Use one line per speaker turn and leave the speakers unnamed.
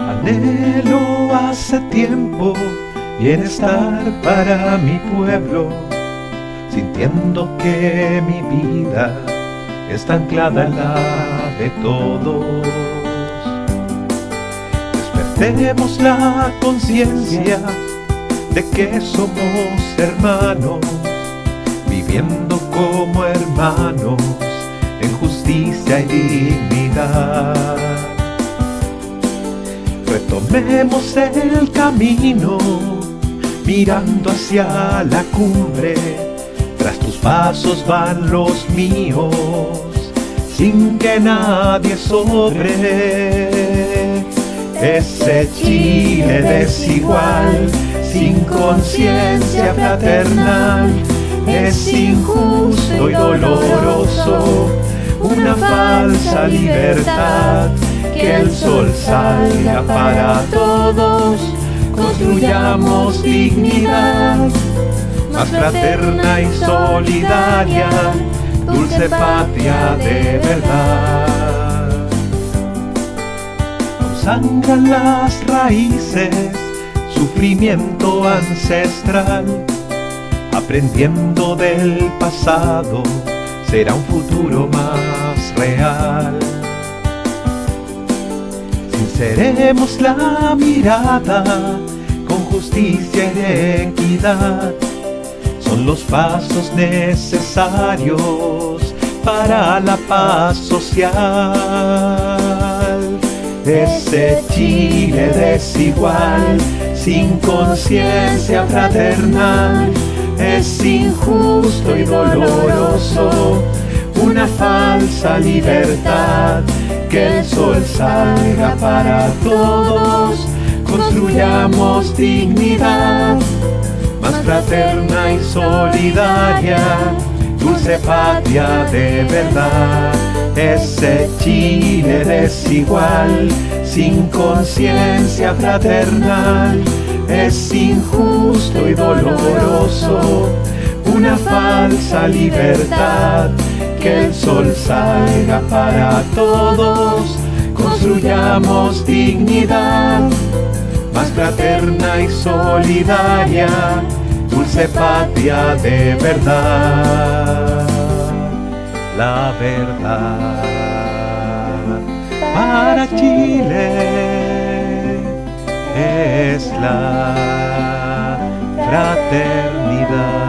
Anhelo hace tiempo bienestar para mi pueblo, sintiendo que mi vida está anclada en la de todos. Despertemos la conciencia de que somos hermanos, viviendo como hermanos en justicia y dignidad. Retomemos el camino, mirando hacia la cumbre, tras tus pasos van los míos, sin que nadie sobre. Ese Chile desigual, sin conciencia fraternal, es injusto y doloroso, una falsa libertad que el sol salga para todos, construyamos dignidad, más fraterna y solidaria, dulce patria de verdad. Nos sangran las raíces, sufrimiento ancestral, aprendiendo del pasado, será un futuro más real. Sinceremos la mirada con justicia y equidad. Son los pasos necesarios para la paz social. Ese Chile desigual, sin conciencia fraternal, es injusto y doloroso, una falsa libertad que el sol salga para todos, construyamos dignidad, más fraterna y solidaria, dulce patria de verdad. Ese Chile desigual, sin conciencia fraternal, es injusto y doloroso, una falsa libertad que el sol salga para todos, construyamos dignidad, más fraterna y solidaria, dulce patria de verdad. La verdad para Chile es la fraternidad.